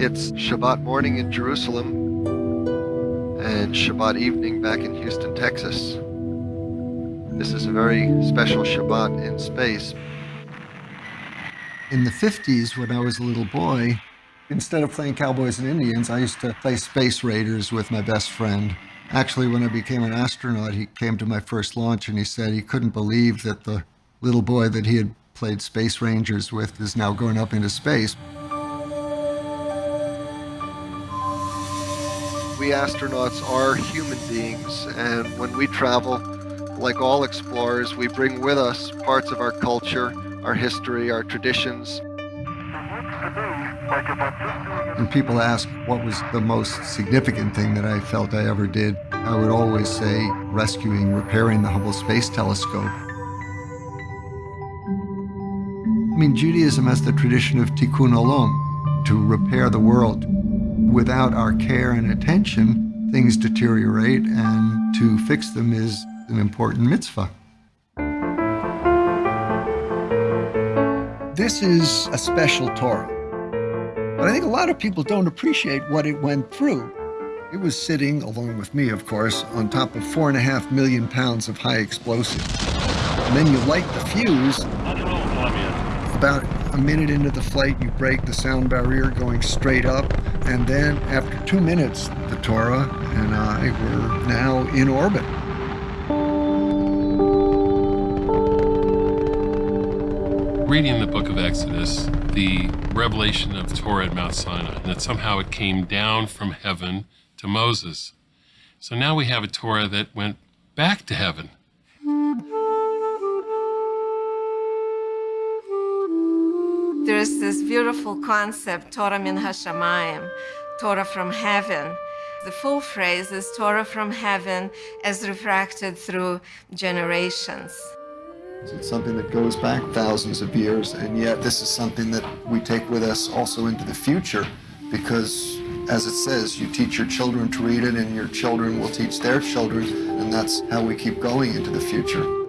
It's Shabbat morning in Jerusalem and Shabbat evening back in Houston, Texas. This is a very special Shabbat in space. In the 50s, when I was a little boy, instead of playing Cowboys and Indians, I used to play Space Raiders with my best friend. Actually, when I became an astronaut, he came to my first launch and he said he couldn't believe that the little boy that he had played Space Rangers with is now going up into space. We astronauts are human beings, and when we travel, like all explorers, we bring with us parts of our culture, our history, our traditions. When people ask what was the most significant thing that I felt I ever did, I would always say rescuing, repairing the Hubble Space Telescope. I mean, Judaism has the tradition of tikkun olam, to repair the world. Without our care and attention, things deteriorate, and to fix them is an important mitzvah. This is a special Torah. But I think a lot of people don't appreciate what it went through. It was sitting, along with me, of course, on top of four and a half million pounds of high explosive. And then you light the fuse. About a minute into the flight, you break the sound barrier going straight up. And then after two minutes, the Torah and I were now in orbit. Reading the book of Exodus, the revelation of Torah at Mount Sinai, and that somehow it came down from heaven to Moses. So now we have a Torah that went back to heaven. There's this beautiful concept, Torah min hashamayim, Torah from heaven. The full phrase is Torah from heaven as refracted through generations. It's something that goes back thousands of years, and yet this is something that we take with us also into the future because, as it says, you teach your children to read it, and your children will teach their children, and that's how we keep going into the future.